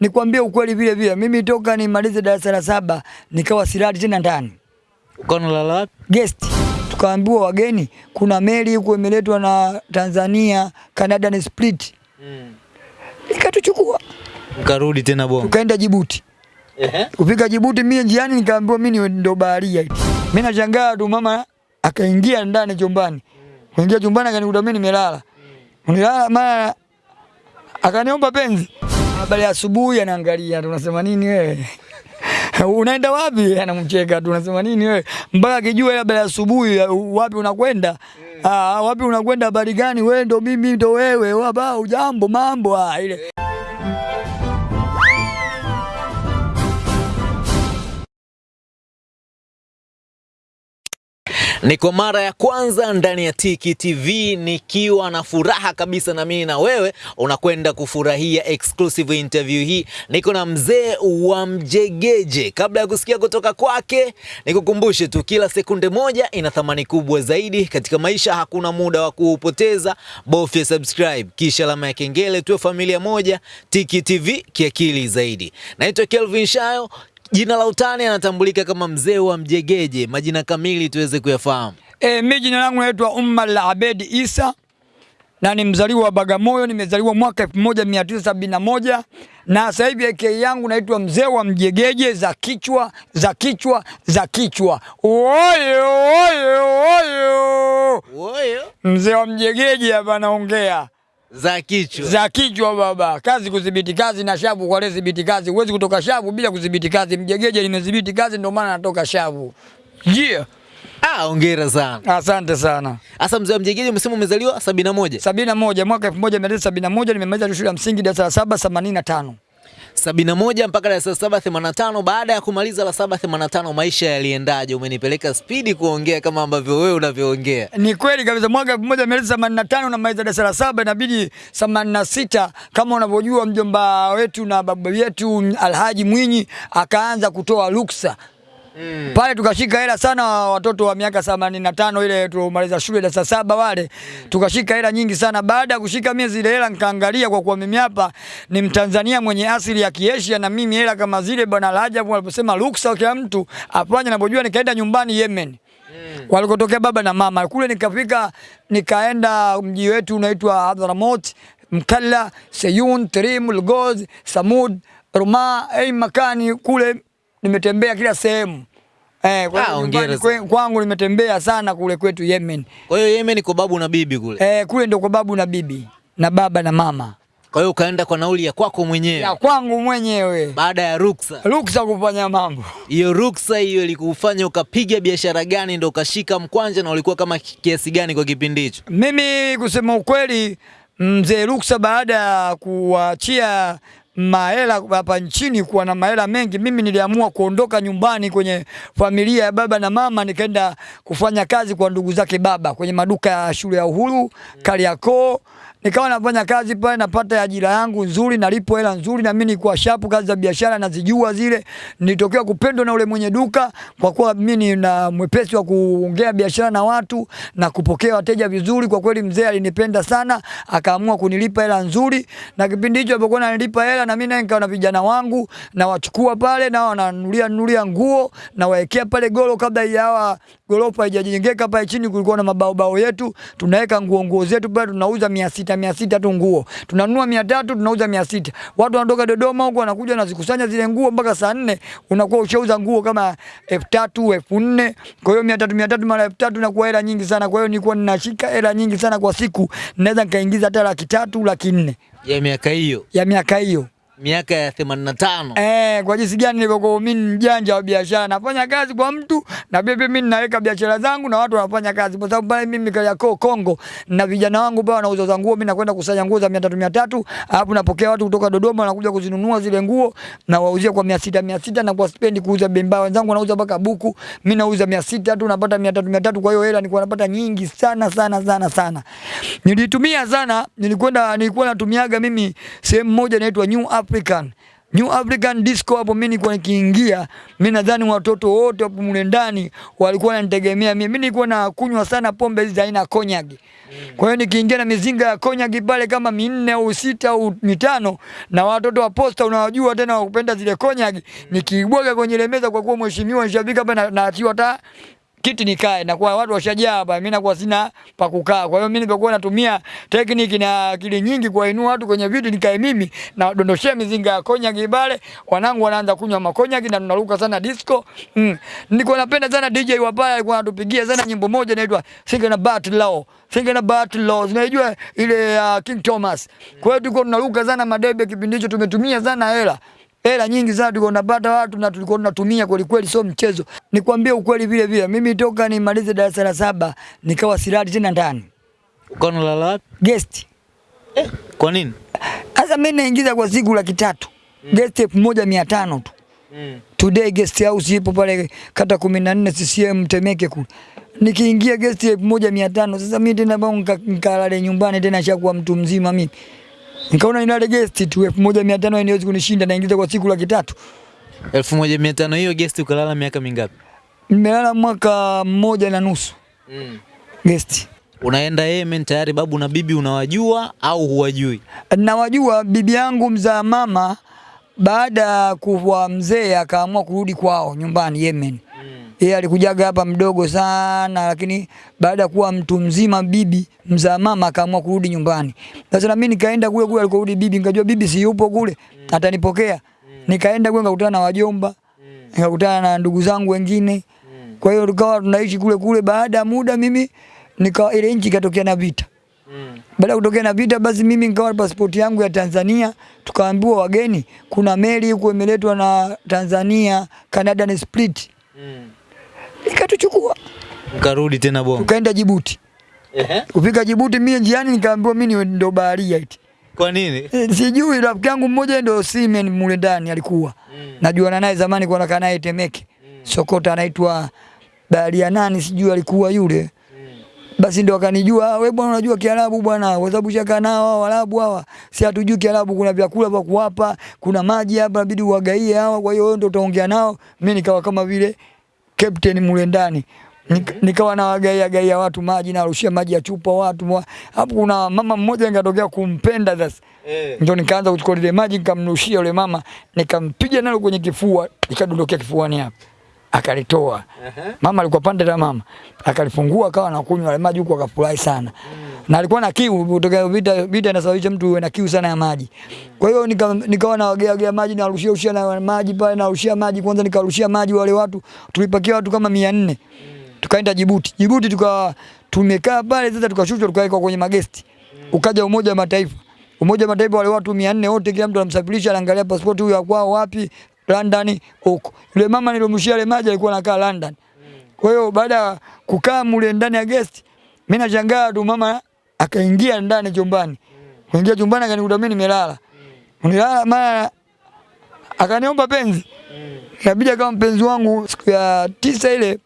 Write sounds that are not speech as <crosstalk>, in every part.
nikwambie ukweli vile vile, mimi toka nimalize darasa la saba nikawa silali tena ndani Ukawa unalala wapi? guest, tukaambiwa wageni, kuna meli huko imeletwa na Tanzania Canada ni Split, Mm. ikatuchukua Ukarudi tena Bongo. tukaenda Jibuti. Ehe. Kufika Jibuti mimi njiani nikaambiwa mimi ni ndo baharia. Mimi nashangaa tu mama akaingia ndani chumbani. Kuingia chumbani akanikuta mimi nimelala. Nilala mara akaniomba penzi. Habari ya asubuhi anaangalia tunasema nini wewe? Unaenda wapi? Anamcheka tu unasema nini wewe? Mpaka akijua labda ya asubuhi wapi unakwenda? Ah, wapi unakwenda habari gani? Wewe ndo mimi ndo wewe. Wapa ujambo mambo ah ile. Ni kwa mara ya kwanza ndani ya Tiki TV nikiwa na furaha kabisa, na mimi na wewe unakwenda kufurahia exclusive interview hii. Niko na mzee wa Mjegeje. Kabla ya kusikia kutoka kwake, nikukumbushe tu, kila sekunde moja ina thamani kubwa zaidi katika maisha. Hakuna muda wa kuupoteza, bofya subscribe kisha alama ya kengele, tuwe familia moja. Tiki TV kiakili zaidi. Naitwa Kelvin Shayo. Jina la utani anatambulika kama mzee wa Mjegeje. Majina kamili tuweze kuyafahamu. E, mi jina langu naitwa Umar Abedi Isa na ni mzaliwa wa Bagamoyo. Nimezaliwa mwaka 1971 na sasa hivi AK yangu naitwa mzee wa Mjegeje, za kichwa za kichwa za kichwa. Oyo oyo oyo, oyo. mzee wa Mjegeje hapa naongea za kichwa. za kichwa baba, kazi kudhibiti kazi na shavu kwa leo dhibiti kazi. Huwezi kutoka shavu bila kudhibiti kazi. Mjegeje limedhibiti kazi, ndio maana natoka shavu. Yeah. Ah, hongera sana. Asante sana. Sasa mzee wa Mjegeje umesema umezaliwa sabini na moja. sabini na moja mwaka elfu moja mia tisa sabini na moja nimemaliza shule ya msingi darasa la saba themanini na tano. sabini na moja mpaka darasa la saba themanini na tano. Baada ya kumaliza la saba themanini na tano maisha yaliendaje? Umenipeleka spidi kuongea kama ambavyo wewe unavyoongea. Ni kweli kabisa, mwaka elfu moja mia tisa themanini na tano namaliza darasa la saba inabidi themanini na sita kama unavyojua mjomba wetu na babu yetu Alhaji Mwinyi akaanza kutoa ruksa Mm. pale tukashika hela sana, watoto wa miaka themanini na tano ile tulomaliza shule darasa saba wale, Mm. tukashika hela nyingi sana. Baada ya kushika mimi zile hela, nikaangalia kwa kuwa mimi hapa ni Mtanzania mwenye asili ya Kiasia, na mimi hela kama zile bwana Rajabu aliposema ruksa kwa mtu afanye anapojua, nikaenda nyumbani Yemen walikotokea baba na mama kule, nikafika nikaenda mji wetu unaitwa Hadhramaut, Mkalla, Seyun, Trim, Lgoz, Samud, Ruma, ei makani kule nimetembea kila sehemu. Eh, kwa Ah, kwe- kwangu nimetembea sana kule kwetu Yemen. Kwa hiyo Yemen kwa babu na bibi kule. Eh, kule ndio kwa babu na bibi na baba na mama Kwa hiyo ukaenda kwa nauli ya kwako mwenyewe ya kwangu mwenyewe, baada ya ruksa. ruksa kufanya mambo. Hiyo ruksa hiyo ilikufanya ukapiga biashara gani ndo ukashika mkwanja na ulikuwa kama kiasi gani kwa kipindi hicho? Mimi kusema ukweli, mzee Ruksa baada ya kuachia mahela hapa nchini kuwa na mahela mengi, mimi niliamua kuondoka nyumbani kwenye familia ya baba na mama, nikaenda kufanya kazi kwa ndugu zake baba kwenye maduka ya shule ya Uhuru Kariakoo. Nikawa nafanya kazi pale, napata ajira yangu nzuri, nalipo hela nzuri, na mimi nilikuwa shapu, kazi za biashara nazijua zile. Nilitokea kupendwa na ule mwenye duka, kwa kuwa mimi nina mwepesi wa kuongea biashara na watu na kupokea wateja vizuri. Kwa kweli mzee alinipenda sana, akaamua kunilipa hela nzuri, na kipindi hicho alipokuwa ananilipa hela, na mimi naye nikawa na vijana wangu na wachukua pale, na wananunulia nunulia nguo na waekea pale golo, kabla ya golofa haijajengeka pale chini, kulikuwa na mabaobao yetu, tunaweka nguo nguo zetu pale, tunauza mia sita mia sita tu nguo, tunanunua mia tatu tunauza mia sita. Watu wanatoka Dodoma huko wanakuja wanazikusanya zile nguo mpaka saa nne unakuwa ushauza nguo kama elfu tatu elfu nne. Kwa hiyo mia tatu mia tatu mara elfu tatu inakuwa hela nyingi sana. Kwa hiyo nilikuwa ninashika hela nyingi sana kwa siku, naweza nikaingiza hata laki tatu laki nne. Ya miaka hiyo, ya miaka hiyo. Miaka ya 85. Eh, kwa jinsi gani nilivyokuwa mimi mjanja wa biashara, nafanya kazi kwa mtu na bibi, mimi ninaweka biashara zangu na watu wanafanya kazi, kwa sababu pale mimi Kariakoo Kongo na vijana wangu pale wanauza za nguo, mimi nakwenda kusanya nguo za 300 300, alafu napokea watu kutoka Dodoma wanakuja kuzinunua zile nguo na wauzia kwa 600 600, na kwa spendi kuuza bemba. Wenzangu wanauza mpaka buku, mimi nauza 600 tu, napata 300 300. Kwa hiyo hela nilikuwa napata nyingi sana sana sana sana. Nilitumia sana, nilikwenda nilikuwa natumiaga mimi sehemu moja inaitwa New African New African Disco hapo mimi nilikuwa nikiingia, mimi nadhani watoto wote hapo mle ndani walikuwa wananitegemea mimi. Mimi nilikuwa na kunywa sana pombe hizi aina konyagi. Kwa hiyo nikiingia na mizinga ya konyagi pale kama minne au sita au mitano, na watoto wa posta unawajua tena wakupenda zile konyagi, nikiibwaga kwenye ile meza, kwa kuwa mheshimiwa nishabika hapa na naachiwa hata kiti nikae na kwa watu washajaa hapa, mimi nakuwa sina pa kukaa. Kwa hiyo mimi nilikuwa natumia tekniki na akili nyingi kuwainua watu kwenye viti, nikae mimi na dondoshia mizinga ya konyagi pale, wanangu wanaanza kunywa makonyagi na tunaruka sana disco. Mm. Nilikuwa napenda sana DJ wa pale, alikuwa anatupigia sana nyimbo moja inaitwa Thinking About Law. na About Law. Unajua ile uh, King Thomas. Kwa hiyo tulikuwa tunaruka sana madebe kipindi hicho, tumetumia sana hela hela nyingi sana tulikuwa tunapata watu na tulikuwa tunatumia kweli kweli, sio mchezo. Nikwambie ukweli vile vile, mimi toka nimalize darasa la saba nikawa silali tena ndani Ukawa unalala wapi? guest. Kwa nini? Sasa mimi naingiza kwa siku laki tatu guest elfu moja mia tano tu. Today guest house ipo pale kata kumi na nne CCM Temeke kule. Nikiingia guest elfu moja mia tano sasa mimi tena bao nikalale nyumbani tena shakuwa mtu mzima mimi. Nikaona ina guest tu elfu moja mia tano haiwezi kunishinda, naingiza kwa siku laki tatu. elfu moja mia tano hiyo guest ukalala miaka mingapi? Nimelala mwaka mmoja na nusu Mm. guest. Unaenda Yemen tayari babu na bibi unawajua au huwajui? Nawajua bibi yangu mzaa mama baada ya kuwa mzee akaamua kurudi kwao nyumbani Yemen. Yeye alikujaga hapa mdogo sana, lakini baada ya kuwa mtu mzima bibi mzaa mama akaamua kurudi nyumbani. Sasa na mimi nikaenda kule kule alikorudi bibi, nikajua bibi si yupo kule, atanipokea. Nikaenda kule nikakutana na wajomba, nikakutana na ndugu zangu wengine. Kwa hiyo tukawa tunaishi kule kule. Baada ya muda mimi nika ile nchi ikatokea na vita. Baada kutokea na vita, basi mimi nikawa pasipoti yangu ya Tanzania, tukaambiwa wageni, kuna meli huko imeletwa na Tanzania Canada ni Split, ikatuchukua Mkarudi tena Bongo. tukaenda Jibuti. Ehe. Kufika Jibuti, mimi njiani nikaambiwa mimi ndo baharia eti. Kwa nini? E, Sijui rafiki yangu mmoja ndo Simen mule ndani alikuwa. Mm. Najuana naye zamani kwa nakaa naye Temeke. Mm. Sokota anaitwa baharia nani sijui alikuwa yule. Basi ndo akanijua, "Ah, wewe bwana unajua Kiarabu bwana, kwa sababu shaka nao hao Waarabu hawa. Si hatujui Kiarabu, kuna vyakula vya kuwapa, kuna maji hapa inabidi uwagaie hawa, kwa hiyo wewe ndo utaongea nao." Mimi nikawa kama vile captain mule ndani. Nik- Nikawa na wagaia gaia watu maji na arushia maji ya chupa watu. Hapo kuna mama mmoja nikatokea kumpenda sasa. Eh. Ndio nikaanza kuchukua ile maji nikamrushia yule mama, nikampiga nalo kwenye kifua, ikadondokea kifuani hapa. Akalitoa. Mama alikuwa pande la mama. Akalifungua akawa anakunywa ile maji huko akafurahi sana. Na alikuwa na kiu kutoka vita vita inasababisha mtu uwe na kiu sana ya maji. Kwa hiyo nikawa nika naogea gea maji na arushia ushia na maji pale na arushia maji kwanza nikarushia maji wale watu tulipakia watu kama 400. Tukaenda Jibuti. Jibuti tuka tumekaa pale sasa tukashushwa tukawekwa kwenye magesti. Ukaja Umoja wa Mataifa. Umoja wa Mataifa wale watu 400 wote kila mtu anamsafirisha anaangalia pasipoti huyu akwao wapi London huko. Yule mama nilomshia ile maji alikuwa anakaa London. Kwa hiyo baada ya kukaa mule ndani ya guest, mimi nashangaa tu mama akaingia ndani chumbani. Kuingia chumbani akanikuta mimi nimelala. Nilala mara akaniomba penzi. Inabidi kama mpenzi wangu siku ya tisa ile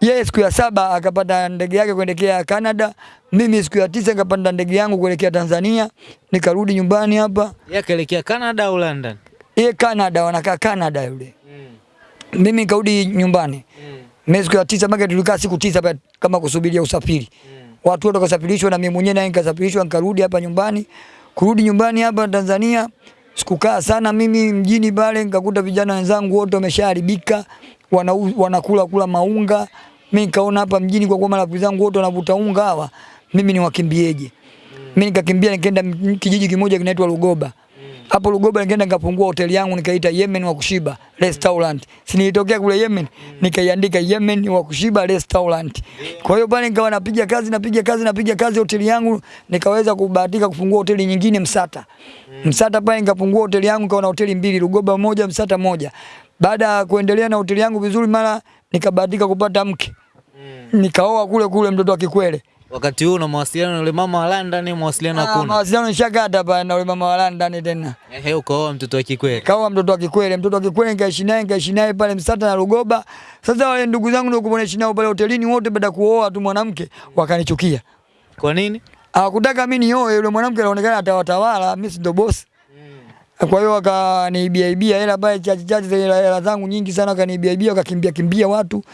yeye siku ya saba akapanda ndege yake kuelekea Canada, mimi siku ya tisa nikapanda ndege yangu kuelekea Tanzania, nikarudi nyumbani hapa. Yeye akaelekea Canada au London? Yeye Canada, wanakaa Canada yule. Mm. Mimi nikarudi nyumbani. Mimi siku ya tisa mpaka tulikaa siku tisa kama kusubiria usafiri. Mm. Watu wote wakasafirishwa na mimi mwenyewe naye nikasafirishwa nikarudi hapa nyumbani. Kurudi nyumbani hapa Tanzania sikukaa sana mimi mjini pale nikakuta vijana wenzangu wote wameshaharibika wana, wanakula kula maunga. Mimi nikaona hapa mjini kwa kuwa marafiki zangu wote wanavuta unga hawa, mimi ni wakimbieje? Mimi nikakimbia nikaenda kijiji kimoja kinaitwa Lugoba. Hapo Lugoba nikaenda nikafungua hoteli yangu nikaita Yemen wa kushiba restaurant. Si nilitokea kule Yemen nikaiandika Yemen wa kushiba restaurant. Kwa hiyo pale nikawa napiga kazi napiga kazi napiga kazi hoteli yangu nikaweza kubahatika kufungua hoteli nyingine Msata. Msata pale nikafungua hoteli yangu nikawa na hoteli mbili Lugoba moja Msata moja. Baada ya kuendelea na hoteli yangu vizuri mara nikabahatika kupata mke. Nikaoa kule kule mtoto wa Kikwele. Wakati huu una mawasiliano na yule mama wa London, mawasiliano Ah, hakuna. mawasiliano nishakata pale na yule mama wa London tena. Ehe, ukaoa mtoto wa Kikweli. Kaoa mtoto wa Kikwele, mtoto wa Kikwele nikaishi naye nikaishi naye pale Msata na Rugoba. Sasa wale ndugu zangu ndio kuonaishi nao pale hotelini wote baada kuoa tu mwanamke wakanichukia. Kwa nini? Hawakutaka mimi nioe yule mwanamke anaonekana atawatawala, mimi si ndo boss. Kwa hiyo wakaniibia ibia hela pale chache chache hela zangu nyingi sana wakaniibia ibia wakakimbia kimbia watu.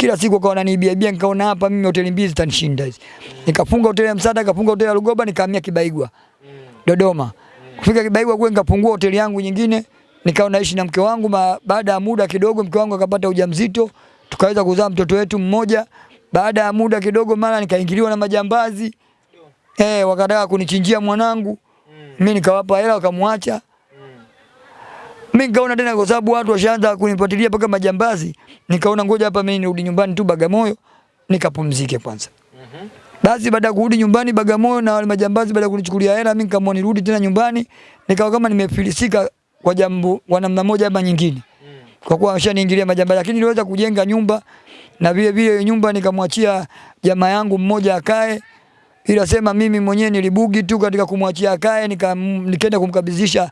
Kila siku akawa wananiibia ibia nikaona hapa mimi hoteli mbili zitanishinda hizi. Nikafunga hoteli ya Msada, nikafunga hoteli ya Lugoba, nikahamia Kibaigwa. Dodoma. Kufika Kibaigwa kule nikapungua hoteli yangu nyingine, nikawa naishi na mke wangu. ma- Baada ya muda kidogo mke wangu akapata ujauzito, tukaweza kuzaa mtoto wetu mmoja. Baada ya muda kidogo mara nikaingiliwa na majambazi. Eh, wakataka kunichinjia mwanangu. Mimi nikawapa hela wakamwacha. Mimi nikaona tena kwa sababu watu washaanza kunifuatilia mpaka majambazi, nikaona ngoja hapa mimi nirudi nyumbani tu Bagamoyo nikapumzike kwanza. Basi baada ya kurudi nyumbani Bagamoyo na wale majambazi baada ya kunichukulia hela, mimi nikaamua nirudi tena nyumbani, nikawa kama nimefilisika kwa jambo kwa namna moja ama nyingine. Kwa kuwa washaniingilia majambazi, lakini niliweza kujenga nyumba na vile vile nyumba nikamwachia jamaa yangu mmoja akae, ila sema mimi mwenyewe nilibugi tu katika kumwachia akae, nikaenda kumkabidhisha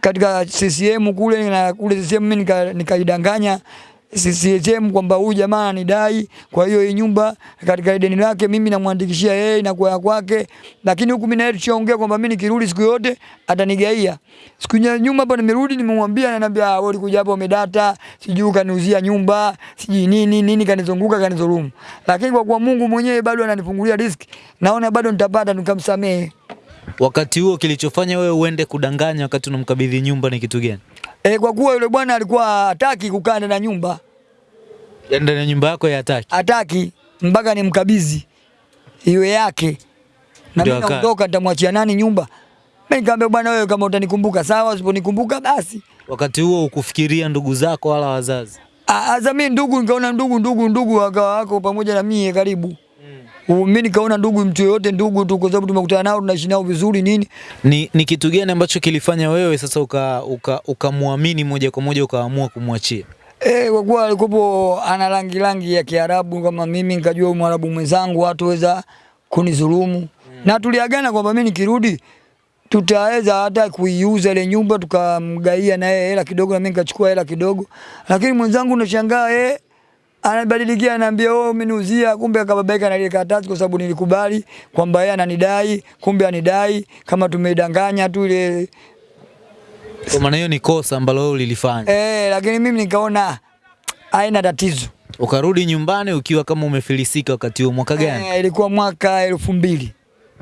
katika CCM kule na kule CCM mimi nika- nikaidanganya CCM kwamba huyu jamaa anidai, kwa hiyo hii nyumba katika deni lake mimi namwandikishia yeye na kwa kwake, lakini huku mimi naye tushaongea kwamba mimi nikirudi siku yote atanigaia. Siku ya nyuma hapa nimerudi, nimemwambia, ananiambia "Ah, wewe ulikuja hapa umedata, sijui kaniuzia nyumba, sijui nini nini, kanizunguka kanizulumu, lakini kwa kuwa Mungu mwenyewe bado ananifungulia riziki, naona bado nitapata, nikamsamehe. Wakati huo kilichofanya wewe uende kudanganya wakati unamkabidhi nyumba ni kitu gani? E, kwa kuwa yule bwana alikuwa hataki kukaa ndani ya nyumba, ndani ya nyumba yako ya hataki. hataki mpaka nimkabidhi iwe yake, na mimi naondoka, nitamwachia nani nyumba? Mimi nikamwambia bwana, wewe kama utanikumbuka sawa, usiponikumbuka basi. Wakati huo ukufikiria ndugu zako wala wazazi. Sasa mimi ndugu, nikaona ndugu ndugu ndugu wako pamoja na mie karibu. Mimi nikaona ndugu, mtu yoyote ndugu tu, kwa sababu tumekutana nao tunaishi nao vizuri nini. Ni, ni kitu gani ambacho kilifanya wewe sasa ukamwamini uka, uka moja kwa moja ukaamua kumwachia? Eh, kwa kuwa alikuwa ana rangi rangi ya Kiarabu kama mimi, nikajua Mwarabu mwenzangu hataweza kunidhulumu na tuliagana kwamba mimi nikirudi tutaweza hata kuiuza ile nyumba tukamgaia na yeye hela kidogo na mimi nikachukua hela kidogo, lakini mwenzangu unashangaa yeye anabadilikia ananiambia wewe umeniuzia, kumbe akababaika na ile karatasi, kwa sababu nilikubali kwamba yeye ananidai, kumbe anidai kama tumeidanganya tu ile Kwa maana hiyo ni kosa ambalo wewe ulilifanya. eh, lakini mimi nikaona haina tatizo. Ukarudi nyumbani ukiwa kama umefilisika wakati huo mwaka gani? Eh, ilikuwa mwaka elfu mbili.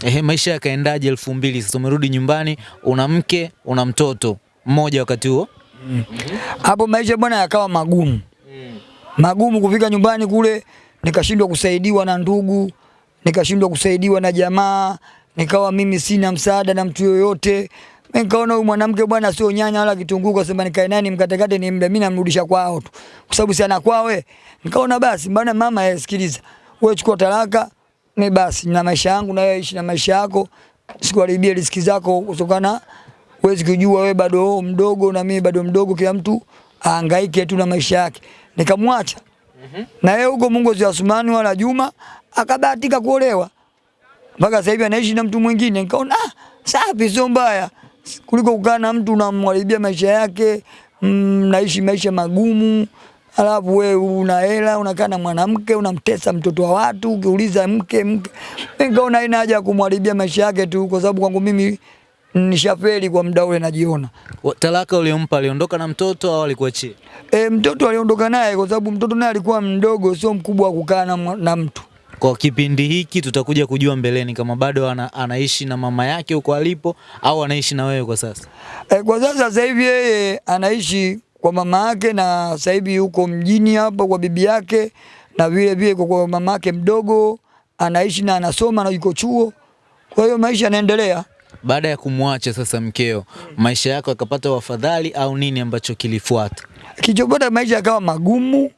Ehe, maisha yakaendaje elfu mbili? Sasa umerudi nyumbani, una mke, una mtoto mmoja wakati huo. Hapo mm. maisha bwana yakawa magumu magumu. Kufika nyumbani kule, nikashindwa kusaidiwa na ndugu, nikashindwa kusaidiwa na jamaa, nikawa mimi sina msaada na mtu yoyote. Nikaona huyu mwanamke bwana sio nyanya wala kitunguu, kwa sababu nikae naye nimkatekate ni mda, mimi namrudisha kwao tu, kwa sababu si ana kwawe. Nikaona basi bwana, mama eh, sikiliza, wewe chukua talaka ni basi, na maisha yangu na wewe ishi na maisha yako, sikuharibia riziki zako kutokana huwezi kujua wewe bado mdogo na mimi bado mdogo, kila mtu ahangaike tu na maisha yake. Nikamwacha na yeye huko Mungu si Asumani wala Juma, akabahatika kuolewa mpaka sasa hivi anaishi na mtu mwingine. Nikaona ah, safi, sio mbaya kuliko kukaa na mtu unamharibia maisha yake, mm, naishi maisha magumu alafu wewe una hela unakaa na mwanamke unamtesa mtoto wa watu, ukiuliza mke mke. Nikaona ina haja ya kumharibia maisha yake tu, kwa sababu kwangu mimi nishafeli kwa muda ule, najiona Talaka uliompa aliondoka na mtoto au alikuachia? e, mtoto aliondoka naye kwa sababu mtoto naye alikuwa mdogo, sio mkubwa wa kukaa na, na mtu Kwa kipindi hiki tutakuja kujua mbeleni kama bado ana, anaishi na mama yake huko alipo au anaishi na wewe kwa sasa. E, kwa sasa sasa hivi yeye anaishi kwa mama yake na sasa hivi yuko mjini hapa kwa bibi yake, na vile vile kwa, kwa mama yake mdogo anaishi na anasoma na yuko chuo. Kwa hiyo maisha yanaendelea. Baada ya kumwacha sasa mkeo, maisha yako yakapata wafadhali au nini ambacho kilifuata? Kilichopata maisha yakawa magumu,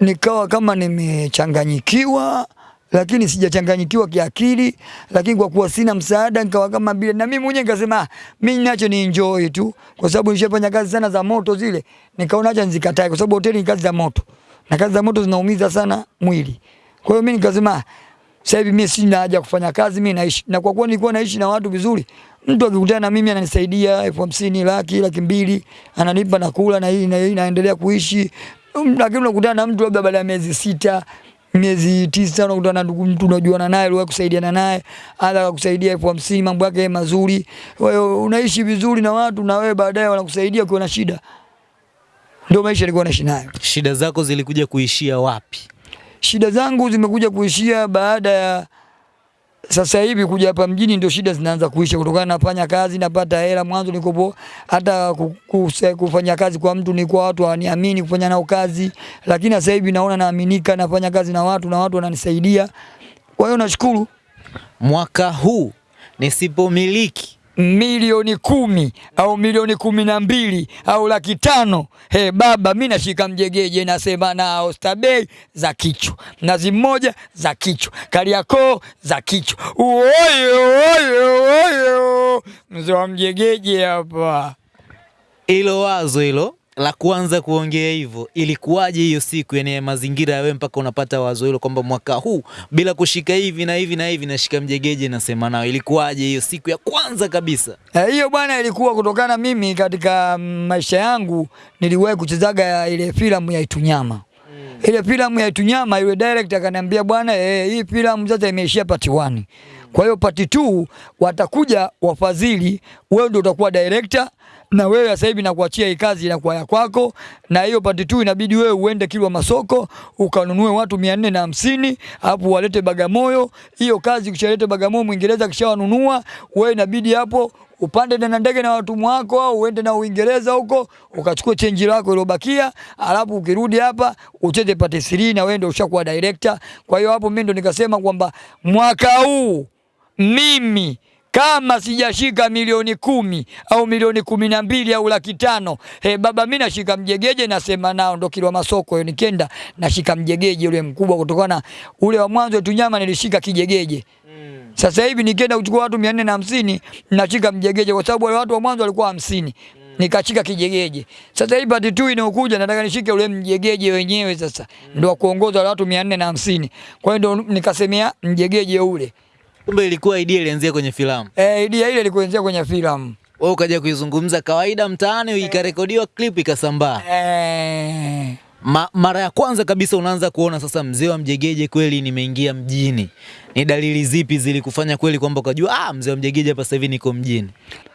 nikawa kama nimechanganyikiwa, lakini sijachanganyikiwa kiakili, lakini kwa kuwa sina msaada nikawa kama bila, na mimi mwenyewe nikasema "Ah, mimi nacho ni enjoy tu, kwa sababu nishafanya kazi sana za moto zile, nikaona acha nizikatae, kwa sababu hoteli ni kazi za moto na kazi za moto zinaumiza sana mwili. Kwa hiyo mimi nikasema "Ah, sasa hivi mimi sina haja kufanya kazi, mimi naishi na kwa kuwa nilikuwa naishi na watu vizuri, mtu akikutana na mimi ananisaidia elfu hamsini laki laki mbili ananipa na kula na hii na hii naendelea kuishi. Lakini unakutana na mtu labda baada ya miezi sita miezi tisa unakutana na ndugu mtu unajuana naye uliwahi kusaidiana naye hata akakusaidia elfu hamsini mambo yake mazuri hiyo unaishi vizuri na watu na wewe baadaye wanakusaidia ukiwa na shida ndio maisha nilikuwa naishi nayo Shida zako zilikuja kuishia wapi? Shida zangu zimekuja kuishia baada ya sasa hivi kuja hapa mjini, ndio shida zinaanza kuisha, kutokana nafanya kazi napata hela. Mwanzo nikopo hata ku- ku- kufanya kazi kwa mtu ni kwa watu hawaniamini kufanya nao kazi, lakini sasa hivi naona naaminika, nafanya kazi na watu na watu wananisaidia. Kwa hiyo nashukuru. Mwaka huu nisipomiliki milioni kumi au milioni kumi na mbili au laki tano he baba, mi nashika mjegeje, nasema na ostabei za kichwa, nazi mmoja za kichwa, Kariakoo za kichwa. Uoyo oyo oyo, mzee wa mjegeje hapa. hilo wazo hilo la kwanza kuongea hivyo, ilikuwaje hiyo siku, yani mazingira ya wewe mpaka unapata wazo hilo kwamba mwaka huu bila kushika hivi na hivi na hivi nashika mjegeje nasema nao, ilikuwaje hiyo siku ya kwanza kabisa? Hiyo Hiyo bwana ilikuwa kutokana mimi katika mm, maisha yangu niliwahi kuchezaga ile filamu ya Itunyama. Ile filamu ya Itunyama yule director akaniambia bwana, eh, hii filamu sasa imeishia part 1. Kwa hiyo part 2 watakuja wafadhili, wewe ndio utakuwa director na wewe sasa hivi nakuachia hii kazi inakuwa ya kwako, na hiyo part 2 inabidi wewe uende Kilwa Masoko ukanunue watu mia nne na hamsini hapo walete Bagamoyo. Hiyo kazi kishalete Bagamoyo, Mwingereza kishawanunua, wewe inabidi hapo upande na ndege na watumwa wako au uende na Uingereza huko ukachukua chenji lako iliyobakia, alafu ukirudi hapa ucheze pate siri na wewe ndio ushakuwa director. Kwa hiyo hapo mimi ndo nikasema kwamba mwaka huu mimi kama sijashika milioni kumi au milioni kumi na mbili au laki tano he baba, mi nashika mjegeje, nasema nao ndo Kilwa Masoko hiyo, nikenda nashika mjegeje ule mkubwa, kutokana ule wa mwanzo tu nyama nilishika kijegeje. mm. Sasa hivi nikienda kuchukua watu mia nne na hamsini nashika mjegeje, kwa sababu wale watu wa mwanzo walikuwa hamsini nikashika kijegeje. Sasa hivi pati tu inayokuja nataka nishike ule mjegeje wenyewe, sasa ndo wa kuongoza wale watu mia nne na hamsini Kwa hiyo ndo nikasemea mjegeje ule. Kumbe ilikuwa idea ilianzia kwenye filamu, Eh, idea ile ilikuanzia kwenye filamu. wewe ukaja kuizungumza kawaida mtaani, ikarekodiwa clip ikasambaa. Eh, Ma, mara ya kwanza kabisa unaanza kuona sasa mzee wa mjegeje kweli nimeingia mjini, ni dalili zipi zilikufanya kweli kwamba ukajua ah, mzee wa mjegeje hapa sasa hivi niko mjini?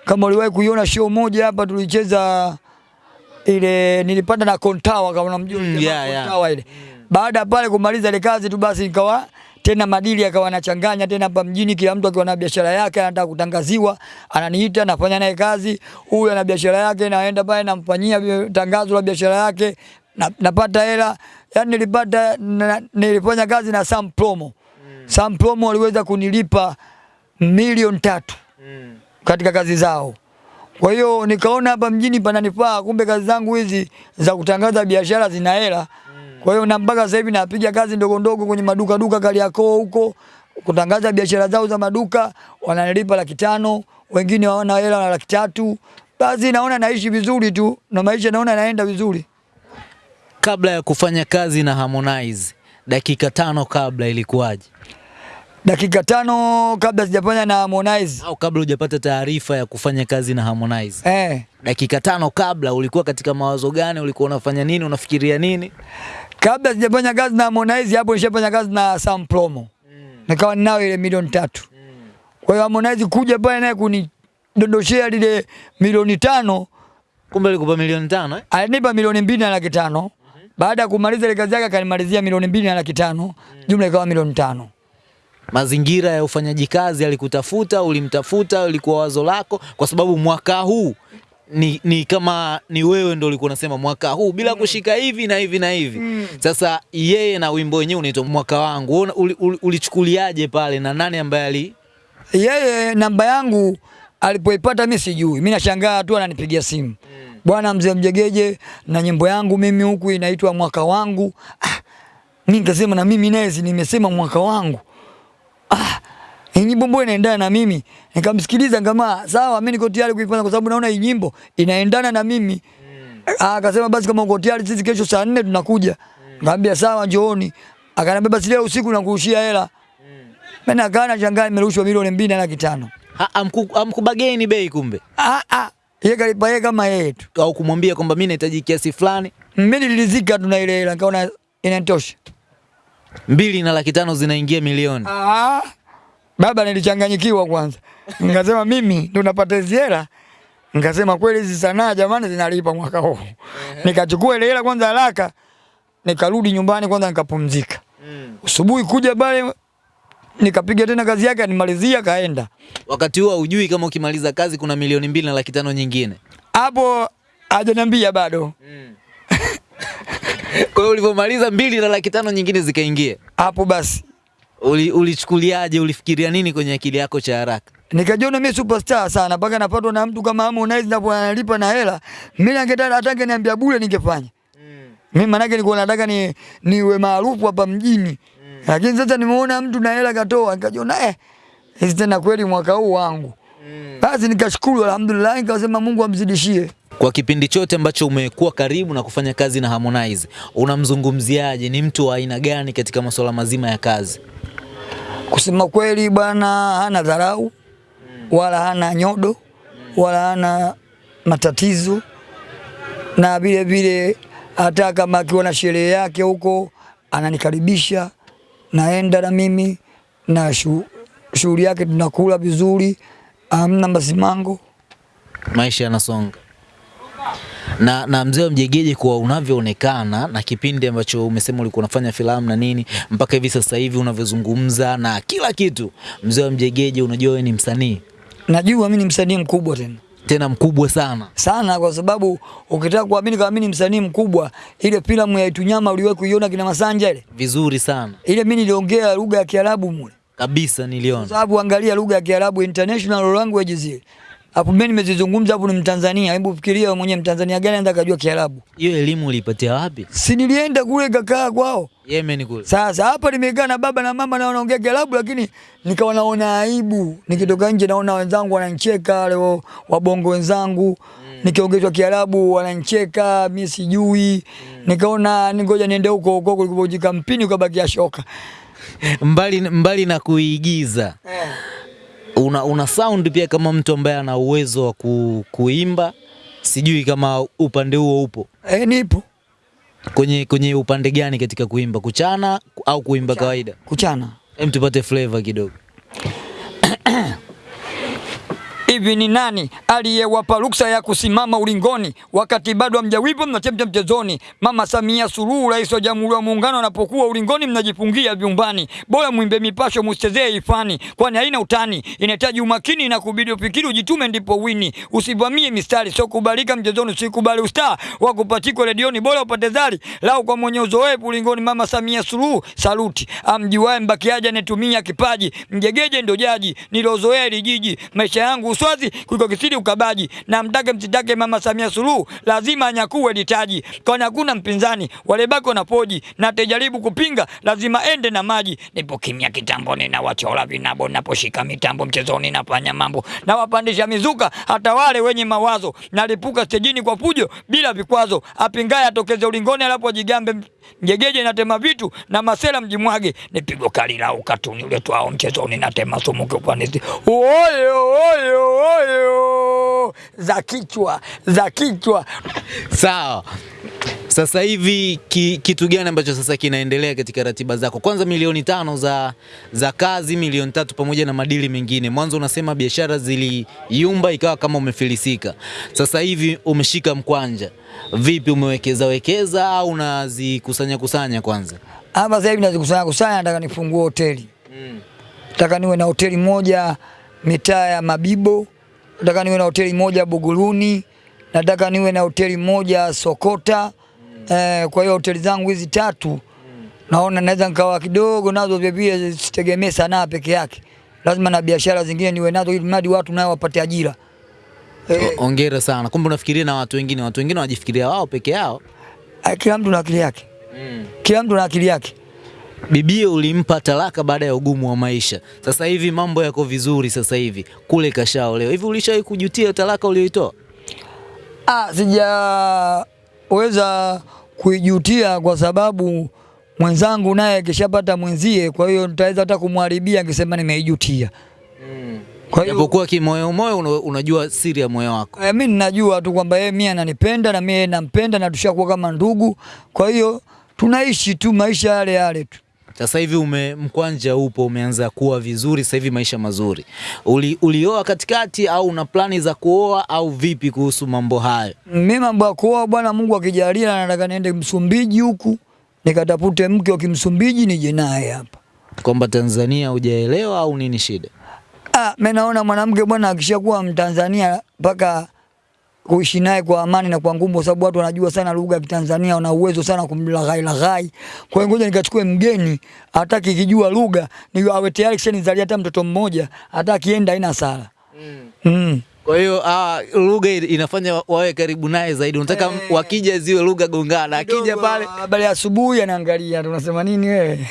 kama uliwahi kuiona show moja hapa tulicheza ile nilipanda na Kontawa kama unamjua Mm, yeah, yeah, yeah. Kontawa ile. Baada pale kumaliza ile kazi tu basi nikawa tena madili akawa anachanganya tena hapa mjini, kila mtu akiwa na biashara yake anataka kutangaziwa, ananiita nafanya naye kazi. Huyu ana biashara yake, naenda pale namfanyia tangazo la biashara yake, na, napata hela. Yani nilipata na, nilifanya kazi na Sam Promo. Mm. Sam Promo waliweza kunilipa milioni tatu mm. katika kazi zao. Kwa hiyo nikaona hapa mjini pananifaa, kumbe kazi zangu hizi za kutangaza biashara zina hela. Kwa hiyo na mpaka sasa hivi napiga kazi ndogo ndogo kwenye maduka duka Kariakoo huko kutangaza biashara zao za maduka, wananilipa laki tano, wengine waona hela na laki tatu. Basi naona naishi vizuri tu na maisha naona naenda vizuri. Kabla ya kufanya kazi na Harmonize, dakika tano kabla ilikuwaje? Dakika tano kabla sijafanya na Harmonize. Au kabla hujapata taarifa ya kufanya kazi na Harmonize, Eh, dakika tano kabla ulikuwa katika mawazo gani? Ulikuwa unafanya nini? Unafikiria nini? kabla sijafanya kazi na Harmonize hapo nishafanya kazi na Sam Promo. mm. Nikawa ninao ile milioni tatu. mm. Kwa hiyo Harmonize kuja pale naye kunidondoshea lile milioni tano, Kumbe alikupa milioni tano eh? alinipa milioni mbili na laki tano. Baada ya kumaliza ile kazi yake akanimalizia milioni mbili na laki tano, jumla ikawa milioni tano. Mazingira ya ufanyaji kazi alikutafuta, ulimtafuta, ulikuwa wazo lako? Kwa sababu mwaka huu ni, ni kama ni wewe ndo ulikuwa unasema mwaka huu bila mm. kushika hivi na hivi na hivi. mm. Sasa yeye na wimbo wenyewe unaitwa mwaka wangu, ulichukuliaje uli- uli- pale na nani ambaye ali Yeye namba yangu alipoipata mimi sijui, mimi nashangaa tu ananipigia simu, mm. bwana mzee Mjegeje, na nyimbo yangu mimi huku inaitwa mwaka wangu. Ah, mimi nikasema na mimi naye nimesema mwaka wangu. Ah, hii nyimbo mbona inaendana na mimi? Nikamsikiliza kama sawa, mimi niko tayari kuifanya kwa sababu naona hii nyimbo inaendana na mimi. Ah, akasema basi kama uko tayari sisi kesho saa nne tunakuja. Nikamwambia sawa, njooni. Akaniambia basi leo usiku nakurushia hela. Mimi nakaa na shangaa, nimerushwa milioni mbili na laki tano. Amkubageni bei kumbe, Ah, ah. Yeye kalipa yeye kama yeye tu. au kumwambia kwamba mimi nahitaji kiasi fulani. Mimi nilizika tu na ile hela nikaona inatosha. mbili na laki tano zinaingia milioni. Ah, baba nilichanganyikiwa kwanza, <laughs> nikasema mimi ndo napata hizi hela, nikasema kweli hizi sanaa jamani zinalipa mwaka huu. Nikachukua ile hela kwanza haraka, nikarudi nyumbani kwanza nikapumzika. Asubuhi kuja pale nikapiga tena kazi yake, nimalizia kaenda Wakati huo hujui kama ukimaliza kazi kuna milioni mbili na laki tano nyingine. hapo, hajaniambia bado <laughs> Kwa hiyo ulivyomaliza mbili na laki tano nyingine zikaingia, hapo. Basi uli, ulichukuliaje? Ulifikiria nini kwenye akili yako cha haraka? nikajiona mimi superstar sana, mpaka napatwa na mtu kama Harmonize ndipo analipa na hela. Mimi ningetaka hata niambia bure ningefanya. Mm. Mimi manake nilikuwa nataka ni niwe maarufu hapa mjini. Mm. Lakini sasa nimeona mtu na hela katoa, nikajiona eh, hizi tena kweli mwaka huu wangu. Mm. Basi nikashukuru alhamdulillah, nikasema Mungu amzidishie. Kwa kipindi chote ambacho umekuwa karibu na kufanya kazi na Harmonize, unamzungumziaje? Ni mtu wa aina gani katika masuala mazima ya kazi? Kusema kweli bwana, hana dharau wala hana nyodo wala hana matatizo, na vile vile hata kama akiwa na sherehe yake huko ananikaribisha, naenda na mimi na shughuli yake, tunakula vizuri, amna masimango. Maisha yanasonga na, na mzee wa Mjegeje, kwa unavyoonekana na kipindi ambacho umesema ulikuwa unafanya filamu na nini mpaka hivi sasa hivi unavyozungumza na kila kitu, mzee wa Mjegeje, unajua wewe ni msanii? Najua mimi ni msanii mkubwa tena. Tena mkubwa sana. sana, kwa sababu ukitaka kuamini kama mimi ni msanii mkubwa, ile filamu ya Itunyama uliwahi kuiona kina Masanja ile? Vizuri sana. Ile, mimi niliongea lugha ya Kiarabu mule. Kabisa, Kwa niliona sababu angalia lugha ya Kiarabu international language zile. Hapo mimi nimezizungumza hapo ni Mtanzania. Hebu fikiria wewe mwenyewe Mtanzania gani anataka kujua Kiarabu? hiyo elimu ulipatia wapi? Si nilienda kule kakaa kwao. Yemen kule. Sasa hapa nimekaa na baba na mama na wanaongea Kiarabu lakini nikawa naona aibu. Nikitoka nje naona wenzangu wananicheka wale wabongo wenzangu. Mm. Nikiongezwa Kiarabu wananicheka, mimi sijui. Mm. Nikaona ningoja niende huko huko kulikojika mpini ukabakia shoka. <laughs> Mbali, mbali na kuigiza una, una sound pia kama mtu ambaye ana uwezo wa ku, kuimba. Sijui kama upande huo upo Eh, nipo kwenye, kwenye upande gani katika kuimba, kuchana au kuimba kawaida? kuchana. Hem, tupate flavor kidogo. <clears throat> Hivi ni nani aliyewapa ruksa ya kusimama ulingoni wakati bado hamjawipo mnachemcha mchezoni? Mama Samia Suluhu, rais wa Jamhuri ya Muungano, anapokuwa ulingoni mnajifungia vyumbani. Bora mwimbe mipasho, musichezee ifani, kwani haina utani, inahitaji umakini na kubidi ufikiri, ujitume ndipo wini. Usivamie mistari, sio kubalika mchezoni, usikubali ustaa wa kupachikwa redioni, bora upate zari lau kwa mwenye uzoefu ulingoni. Mama Samia Suluhu, saluti. Amjuae mbakiaje, anayetumia kipaji, mjegeje ndo jaji nilozoea hili jiji, maisha yangu uswazi kuliko kisidi ukabaji, na mtake msitake, Mama Samia Suluhu lazima anyakue litaji, kwani hakuna mpinzani, wale baki wanapoji, na tejaribu kupinga lazima ende na maji. Nipo kimya kitambo, nina wachora vinabo, naposhika mitambo mchezoni, nafanya mambo. Na wapandisha mizuka, hata wale wenye mawazo, nalipuka stejini kwa fujo bila vikwazo, apingaye atokeze ulingoni, alapo ajigambe mjegeje, natema vitu na masela mjimwage, nipigo kali la ukatuni ule uletwao mchezoni, natema sumu kiufanisi, oyo oyo oyo za kichwa za kichwa. Sawa. Sasa hivi ki, kitu gani ambacho sasa kinaendelea katika ratiba zako? Kwanza milioni tano za, za kazi, milioni tatu pamoja na madili mengine. Mwanzo unasema biashara ziliyumba ikawa kama umefilisika. Sasa hivi umeshika mkwanja, vipi? Umewekeza wekeza au unazikusanya kusanya kwanza? Hapa sasa hivi nazikusanya kusanya, nataka nifungue hoteli, nataka niwe na hoteli moja mitaa ya Mabibo, nataka niwe na hoteli moja Buguruni, nataka niwe na hoteli moja Sokota. mm. Eh, kwa hiyo hoteli zangu hizi tatu naona naweza nikawa kidogo nazo vilevile, vile, sitegemee sanaa peke yake, lazima na biashara zingine niwe nazo, ili mradi watu nao wapate ajira. Eh, Ongera sana. Kumbe unafikiria na watu wengine, watu wengine wanajifikiria wao peke yao. eh, kila mtu na akili yake, mm. kila mtu na akili yake. Bibie ulimpa talaka baada ya ugumu wa maisha. Sasa hivi mambo yako vizuri, sasa hivi kule leo Hivi ulishawahi kujutia talaka uliyoitoa? Ah, sijaweza kuijutia kwa sababu mwenzangu naye kishapata mwenzie, kwa hiyo nitaweza hata kumharibia akisema nimeijutia. Kwa hiyo Japokuwa kimoyo moyo unajua siri ya moyo wako. eh, mimi ninajua tu kwamba yeye mimi ananipenda na mimi nampenda na tushakuwa kama ndugu, kwa hiyo tunaishi tu maisha yale yale tu. Sasa hivi ume mkwanja upo umeanza kuwa vizuri, sasa hivi maisha mazuri. Uli, ulioa katikati au una plani za kuoa au vipi kuhusu mambo hayo? Mimi mambo ya kuoa bwana, Mungu akijalia, nataka niende Msumbiji huku nikatafute mke wa Kimsumbiji nije naye hapa. Kwamba Tanzania hujaelewa au nini shida? Ah, mimi naona mwanamke bwana akishakuwa Mtanzania mpaka kuishi naye kwa amani na kwa ngumu, sababu watu wanajua sana lugha ya Kitanzania, wana uwezo sana kumlaghai laghai. Kwa hiyo ngoja nikachukue mgeni hata kijua lugha, ni awe tayari kisha nizalia hata mtoto mmoja, hata akienda haina sala. Mm. mm. Kwa hiyo ah, lugha inafanya wawe karibu naye zaidi. Unataka hey. wakija ziwe lugha gongana, akija pale habari ya asubuhi anaangalia tunasema nini wewe?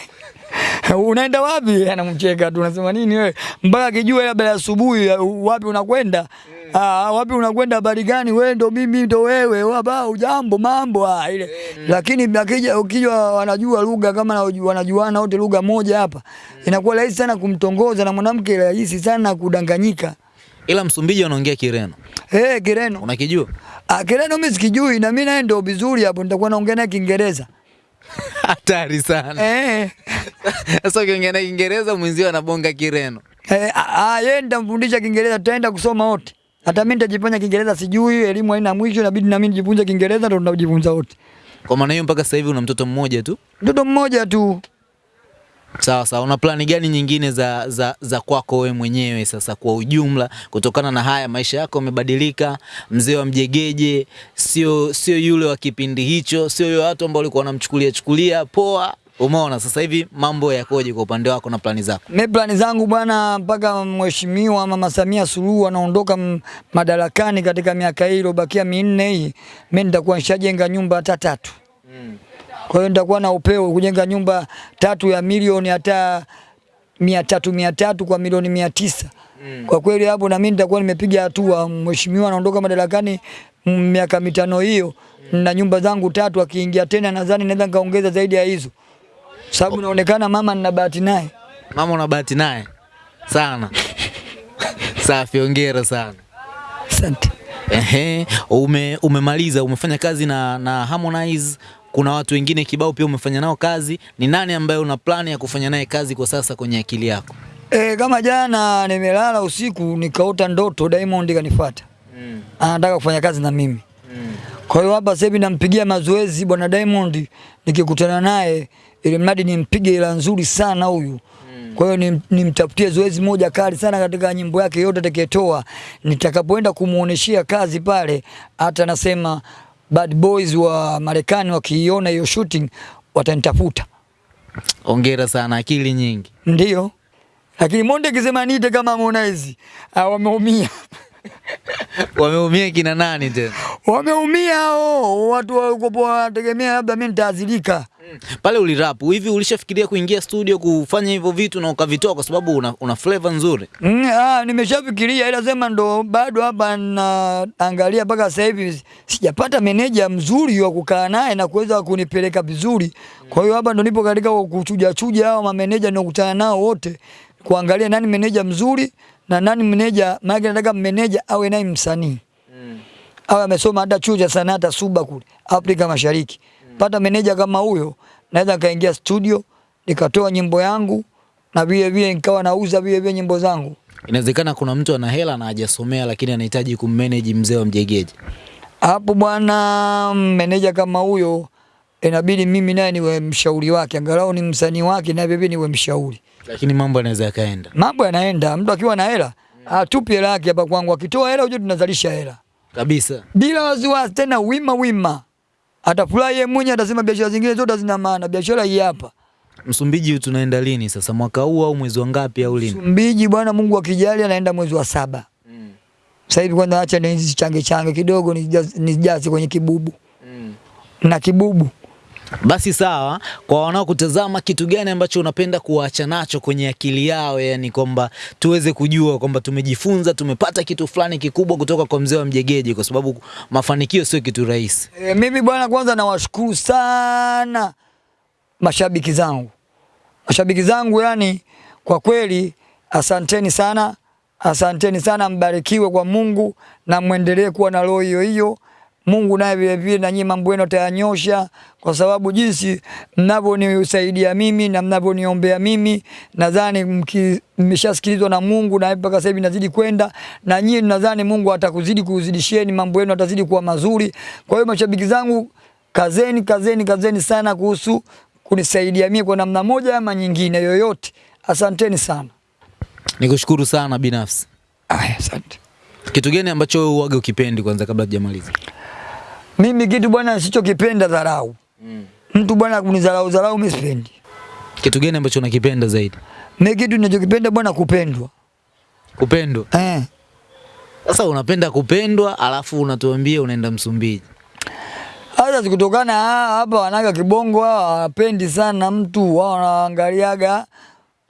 <laughs> unaenda wapi? Anamcheka tu, unasema nini wewe? Mpaka akijua labda asubuhi, uh, wapi unakwenda? Ah, wapi unakwenda? Habari gani? Wewe ndo mimi ndo wewe, waba ujambo mambo ah, ile. mm. Lakini akija ukija wanajua lugha kama na- wanajuana wote lugha moja hapa, mm. inakuwa rahisi sana kumtongoza na mwanamke, rahisi sana kudanganyika. ila Msumbiji wanaongea Kireno. Eh, Kireno. Unakijua? Ah, Kireno mimi sikijui na mimi naye ndo vizuri hapo nitakuwa naongea naye Kiingereza. <laughs> Hatari sana. Eh. Sasa ukiongea na Kiingereza mwenzio anabonga Kireno. Eh, yeye nitamfundisha Kiingereza, tutaenda kusoma wote. Hata mimi ntajifanya Kiingereza sijui, elimu haina mwisho, inabidi na mimi nijifunze Kiingereza ndo tunajifunza wote. Kwa maana hiyo mpaka sasa hivi una mtoto mmoja tu. Mtoto mmoja tu. Sawa sawa. Una plani gani nyingine za, za, za kwako wewe mwenyewe sasa kwa ujumla, kutokana na haya maisha yako yamebadilika? Mzee wa Mjegeje sio sio yule wa kipindi hicho, sio yule watu ambao walikuwa wanamchukulia chukulia poa. Umeona sasa hivi mambo yakoje kwa upande wako na plani zako? Mimi plani zangu bwana, mpaka mheshimiwa Mama Samia Suluhu anaondoka madarakani katika miaka hii iliyobakia minne hii, mimi nitakuwa nishajenga nyumba hata tatu. Kwa hiyo nitakuwa na upeo kujenga nyumba tatu ya milioni hata mia tatu mia tatu kwa milioni mia tisa. Kwa kweli hapo na mimi nitakuwa nimepiga hatua. Mheshimiwa anaondoka madarakani miaka mitano hiyo, na nyumba zangu tatu, akiingia tena nadhani naweza nikaongeza zaidi ya hizo, sababu oh. naonekana mama nina bahati naye. Mama una bahati naye sana. <laughs> Safi, hongera sana. Asante. Ehe, ume, umemaliza umefanya kazi na, na Harmonize. Kuna watu wengine kibao pia umefanya nao kazi. Ni nani ambaye una plani ya kufanya naye kazi kwa sasa kwenye akili yako? E, kama jana nimelala usiku nikaota ndoto Diamond kanifuata. Mm. Anataka kufanya kazi na mimi. Mm. Kwa hiyo hapa sasa hivi nampigia mazoezi bwana Diamond, nikikutana naye ili mradi nimpige ila nzuri sana huyu. Kwa hiyo nimtafutie nimtafutie zoezi moja kali sana katika nyimbo yake yote atakayetoa. Nitakapoenda kumuoneshia kazi pale, hata nasema bad boys wa Marekani wakiiona hiyo shooting watanitafuta. Hongera sana, akili nyingi. Ndio. Lakini Monde akisema niite kama Harmonize, ah, wameumia. <laughs> Wameumia kina nani tena? Wameumia hao watu walikuwa wanategemea labda mimi nitaadhirika. Pale ulirapu hivi, ulishafikiria kuingia studio kufanya hivyo vitu na ukavitoa kwa sababu una, una flavor nzuri? Mm, ah, nimeshafikiria ila sema ndo bado hapa naangalia mpaka sasa hivi sijapata meneja mzuri wa kukaa naye na kuweza kunipeleka vizuri. Kwa hiyo hapa ndo nipo katika kuchuja chuja hao mameneja ninakutana nao wote kuangalia nani meneja mzuri na nani meneja, maana nataka meneja awe naye msanii. mm. awe amesoma hata chuo cha sanaa hata Suba kule Afrika Mashariki. mm. Pata meneja kama huyo, naweza kaingia studio nikatoa nyimbo yangu na vile vile nikawa nauza vile vile nyimbo zangu. Inawezekana kuna mtu ana hela na hajasomea lakini anahitaji kummanage mzee wa Mjegeje. Hapo bwana, meneja kama huyo inabidi mimi naye niwe mshauri wake, angalau ni msanii wake na vile vile niwe mshauri. Lakini mambo yanaweza yakaenda Mambo yanaenda, mtu akiwa na hela atupi hela yake hapa kwangu, akitoa hela ujue tunazalisha hela kabisa. bila wasiwasi, tena wima wima. Atafurahi yeye mwenyewe, atasema biashara zingine zote zina maana, biashara hii hapa. Msumbiji tunaenda lini sasa, mwaka huu au mwezi wa ngapi au lini? Msumbiji bwana, Mungu akijali, anaenda mwezi wa saba. Mm. Sasa hivi kwanza, acha nizichange change kidogo, nijaze nijaze kwenye kibubu mm. na kibubu. Basi sawa, kwa wanaokutazama, kitu gani ambacho unapenda kuwaacha nacho kwenye akili yao, yani kwamba tuweze kujua kwamba tumejifunza, tumepata kitu fulani kikubwa kutoka kwa mzee wa Mjegeje, kwa sababu mafanikio sio kitu rahisi. E, mimi bwana, kwanza nawashukuru sana mashabiki zangu, mashabiki zangu, yani kwa kweli asanteni sana, asanteni sana, mbarikiwe kwa Mungu na mwendelee kuwa na roho hiyo hiyo, Mungu naye vile vile na nyinyi mambo yenu atayanyosha, kwa sababu jinsi mnavyonisaidia mimi na mnavyoniombea mimi, nadhani mmeshasikilizwa na Mungu na mpaka sasa hivi nazidi kwenda na nyinyi, nadhani Mungu atakuzidi kuzidishieni, mambo yenu atazidi kuwa mazuri. Kwa hiyo mashabiki zangu, kazeni kazeni kazeni sana kuhusu kunisaidia mimi kwa namna moja ama nyingine yoyote. Asanteni sana. Nikushukuru sana binafsi. Aya, asante. Kitu gani ambacho wewe uage ukipendi kwanza kabla tujamaliza? Mimi kitu bwana nisichokipenda dharau. Mm. Mtu bwana kunidharau dharau mimi sipendi. Kitu gani ambacho unakipenda zaidi? Mimi kitu ninachokipenda bwana kupendwa. Kupendwa. Eh. Sasa unapenda kupendwa alafu unatuambia unaenda Msumbiji. Hata kutokana ah, hapa wanaga kibongo hawa hawapendi sana mtu, wao wanaangaliaga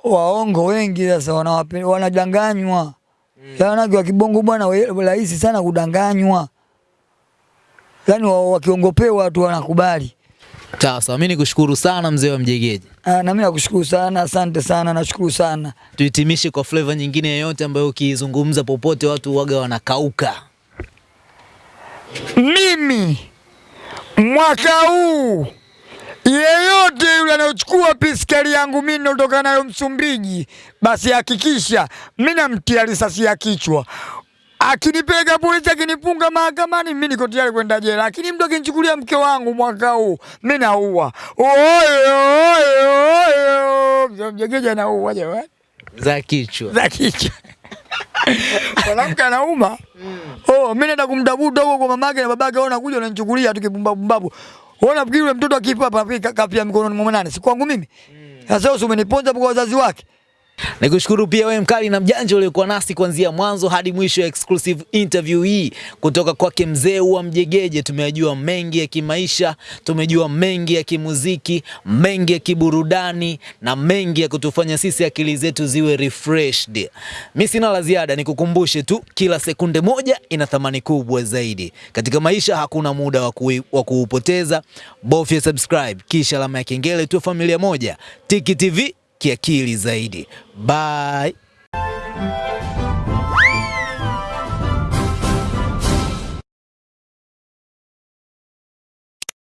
waongo wengi sasa wanawapenda wanadanganywa. Mm. Wanawake wa kibongo bwana rahisi sana kudanganywa. Wa- wakiongopewa watu wanakubali. Sawa mimi nikushukuru sana mzee wa Mjegeje. Ah, na mimi nakushukuru sana, asante sana, nashukuru sana. Tuhitimishe kwa flavor nyingine yoyote ambayo ukizungumza popote watu waga wanakauka. Mimi mwaka huu yeyote yule anayochukua piskari yangu mimi natoka nayo Msumbiji, basi hakikisha mimi namtia risasi ya kichwa. Akinipeleka polisi, akinifunga mahakamani, mimi niko tayari kwenda jela. Lakini mtu akinichukulia mke wangu mwaka huu, mimi naua. Oyo oyo, Mzee jamani, Za kichwa. za kichwa <laughs> mwanamke anauma. Oh, mimi naenda kumtafuta huko kwa mamake na babake, wao nakuja unanichukulia tu kipumbavu pumbavu. Wewe unafikiri yule mtoto akifa hapa kapia mikononi mwa nani? Si kwangu mimi. Sasa wewe umeniponza kwa wazazi wake. Nikushukuru pia wewe mkali na mjanja uliokuwa nasi kuanzia mwanzo hadi mwisho ya exclusive interview hii kutoka kwake mzee wa Mjegeje. Tumejua mengi ya kimaisha, tumejua mengi ya kimuziki, mengi ya kiburudani na mengi ya kutufanya sisi akili zetu ziwe refreshed. Mimi sina la ziada, nikukumbushe tu kila sekunde moja ina thamani kubwa zaidi. Katika maisha hakuna muda wa kuupoteza. Bofya subscribe kisha alama ya kengele tu familia moja. Tiki TV kiakili zaidi. Bye.